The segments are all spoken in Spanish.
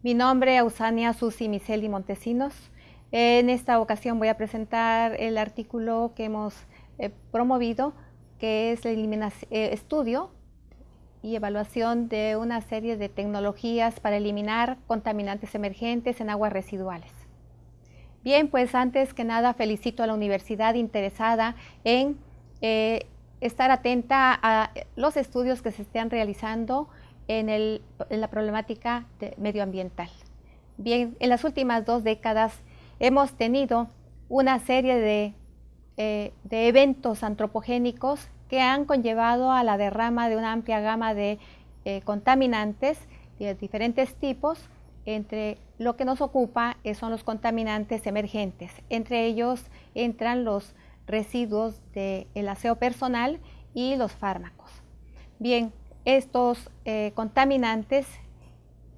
Mi nombre es Ausania Susi Miseli Montesinos. En esta ocasión voy a presentar el artículo que hemos eh, promovido, que es el eh, estudio y evaluación de una serie de tecnologías para eliminar contaminantes emergentes en aguas residuales. Bien, pues antes que nada felicito a la universidad interesada en eh, estar atenta a los estudios que se estén realizando en, la problemática medioambiental. Bien, en las últimas dos décadas hemos tenido una serie eh, de, eventos antropogénicos que han conllevado a la derrama de una amplia gama de eh, contaminantes de diferentes tipos, entre lo que nos ocupa eh, son los contaminantes emergentes. Entre ellos entran los residuos del aseo personal y los fármacos. Bien, estos eh, contaminantes,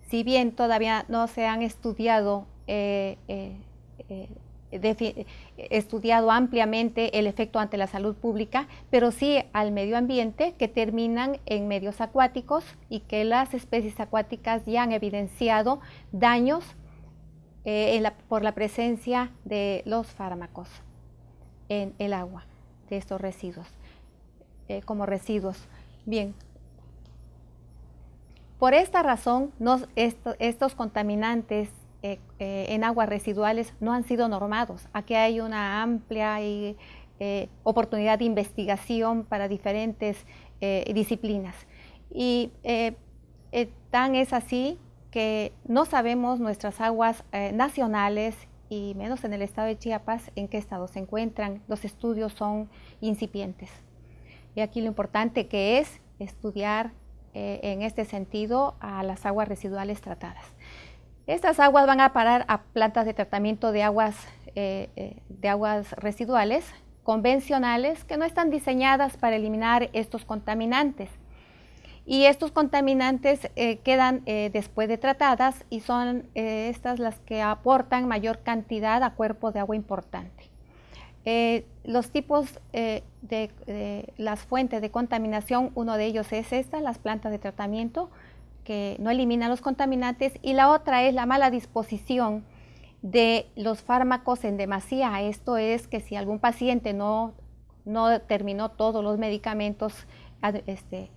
si bien todavía no se han estudiado, eh, eh, estudiado ampliamente el efecto ante la salud pública, pero sí al medio ambiente que terminan en medios acuáticos y que las especies acuáticas ya han evidenciado daños por la presencia de los fármacos en el agua de estos residuos, como residuos. Bien, por esta razón, estos contaminantes eh, eh, en aguas residuales no han sido normados. Aquí hay una amplia eh, oportunidad de investigación para diferentes disciplinas. Y tan es así que no sabemos nuestras aguas nacionales y menos en el estado de Chiapas en qué estado se encuentran. Los estudios son incipientes. Y aquí lo importante que es estudiar eh, en este sentido a las aguas residuales tratadas. Estas aguas van a parar a plantas de tratamiento de aguas, eh, eh, de aguas residuales convencionales que no están diseñadas para eliminar estos contaminantes. Y estos contaminantes quedan después de tratadas y son estas las que aportan mayor cantidad a cuerpos de agua importante. Eh, los tipos eh, de, las fuentes de contaminación, uno de ellos es esta, las plantas de tratamiento, que no eliminan los contaminantes, y la otra es la mala disposición de los fármacos en demasía. Esto es que si algún paciente no, no terminó todos los medicamentos este,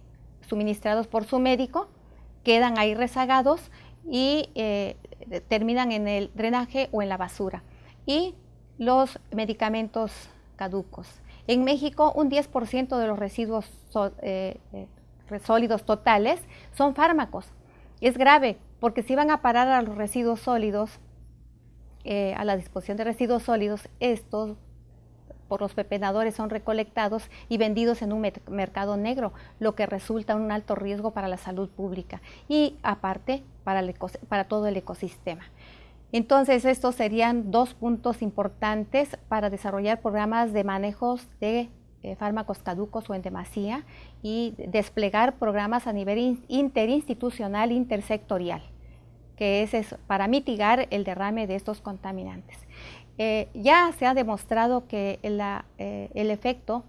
suministrados por su médico, quedan ahí rezagados y eh, terminan en el drenaje o en la basura. Y los medicamentos caducos. En México, un 10% de los residuos eh, eh, sólidos totales son fármacos. Es grave porque si van a parar a los residuos sólidos, eh, a la disposición de residuos sólidos, estos por los pepenadores son recolectados y vendidos en un mercado negro, lo que resulta un alto riesgo para la salud pública y aparte para todo el ecosistema. Entonces, estos serían dos puntos importantes para desarrollar programas de manejos de eh, fármacos caducos o en demasía y desplegar programas a nivel interinstitucional, intersectorial, que es, para mitigar el derrame de estos contaminantes. Eh, ya se ha demostrado que eh, el efecto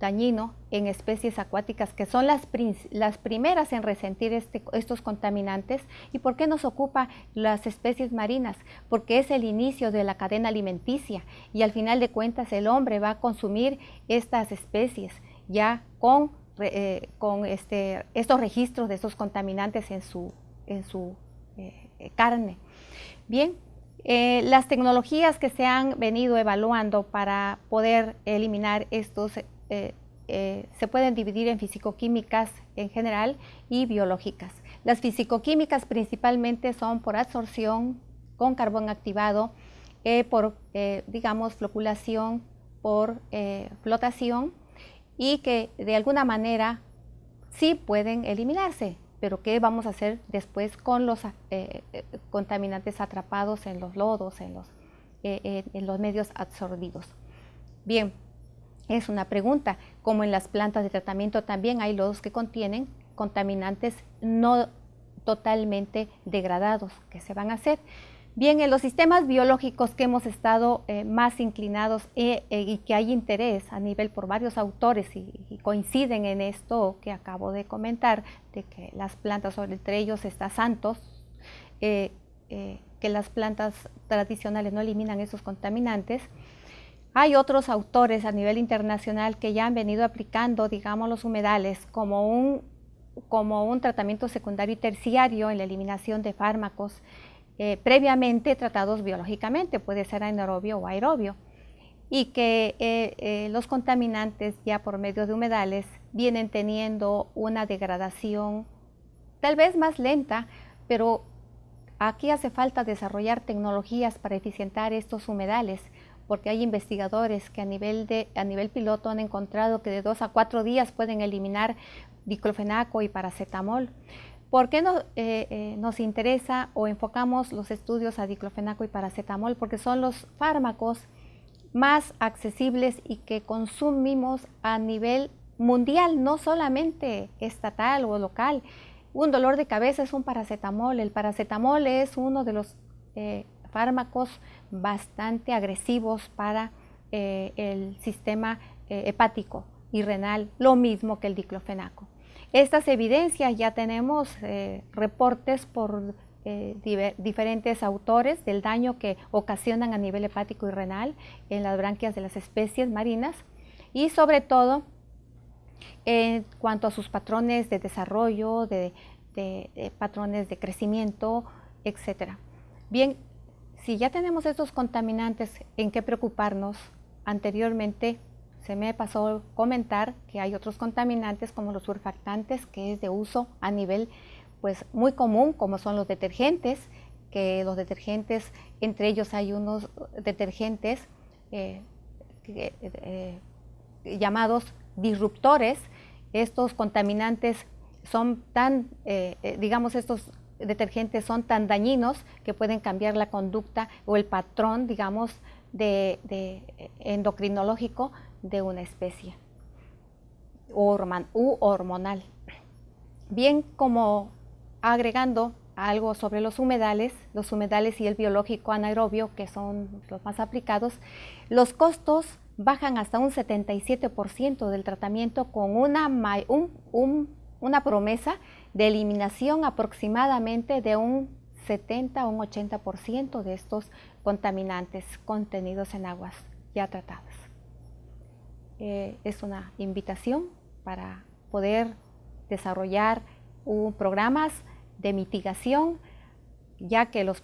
dañino en especies acuáticas que son las, las primeras en resentir este, estos contaminantes. ¿Y por qué nos ocupa las especies marinas? Porque es el inicio de la cadena alimenticia y al final de cuentas el hombre va a consumir estas especies ya con, eh, con este, estos registros de estos contaminantes en su, en su eh, carne. Bien, eh, las tecnologías que se han venido evaluando para poder eliminar estos eh, eh, se pueden dividir en fisicoquímicas en general y biológicas. Las fisicoquímicas principalmente son por absorción con carbón activado, eh, por, digamos, floculación, por flotación y que de alguna manera sí pueden eliminarse, pero ¿qué vamos a hacer después con los contaminantes atrapados en los lodos, en los, en los medios absorbidos? Bien, es una pregunta, como en las plantas de tratamiento también hay lodos que contienen contaminantes no totalmente degradados que se van a hacer. Bien, en los sistemas biológicos que hemos estado eh, más inclinados eh, eh, y que hay interés a nivel por varios autores y, coinciden en esto que acabo de comentar, de que las plantas, entre ellos está Santos, que las plantas tradicionales no eliminan esos contaminantes. Hay otros autores a nivel internacional que ya han venido aplicando, digamos, los humedales como un, como un tratamiento secundario y terciario en la eliminación de fármacos eh, previamente tratados biológicamente, puede ser anaerobio o aerobio, y que eh, eh, los contaminantes ya por medio de humedales vienen teniendo una degradación tal vez más lenta, pero aquí hace falta desarrollar tecnologías para eficientar estos humedales, porque hay investigadores que a nivel, de, a nivel piloto han encontrado que de dos a cuatro días pueden eliminar diclofenaco y paracetamol. ¿Por qué no, eh, eh, nos interesa o enfocamos los estudios a diclofenaco y paracetamol? Porque son los fármacos más accesibles y que consumimos a nivel mundial, no solamente estatal o local. Un dolor de cabeza es un paracetamol. El paracetamol es uno de los eh, fármacos bastante agresivos para el sistema hepático y renal, lo mismo que el diclofenaco. Estas evidencias ya tenemos eh, reportes por eh, diferentes autores del daño que ocasionan a nivel hepático y renal en las branquias de las especies marinas y sobre todo en cuanto a sus patrones de desarrollo, de, patrones de crecimiento, etc. Bien, si ya tenemos estos contaminantes, ¿en qué preocuparnos? Anteriormente se me pasó comentar que hay otros contaminantes como los surfactantes, que es de uso a nivel pues muy común, como son los detergentes, que los detergentes, entre ellos hay unos detergentes eh, eh, llamados disruptores. Estos contaminantes son tan, eh, digamos, estos detergentes son tan dañinos que pueden cambiar la conducta o el patrón, digamos, de endocrinológico de una especie u hormonal. Bien como agregando algo sobre los humedales, los humedales y el biológico anaerobio, que son los más aplicados, los costos bajan hasta un 77% del tratamiento con una, una promesa de eliminación aproximadamente de un 70 o un 80% de estos contaminantes contenidos en aguas ya tratadas. Eh, es una invitación para poder desarrollar programas de mitigación, ya que los,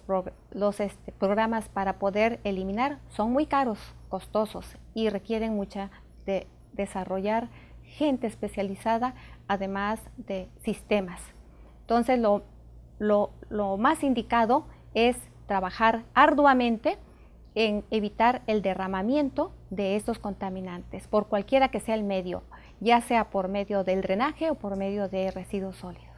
este, programas para poder eliminar son muy caros, costosos y requieren mucha de desarrollar gente especializada, además de sistemas. Entonces, lo más indicado es trabajar arduamente en evitar el derramamiento de estos contaminantes por cualquiera que sea el medio, ya sea por medio del drenaje o por medio de residuos sólidos.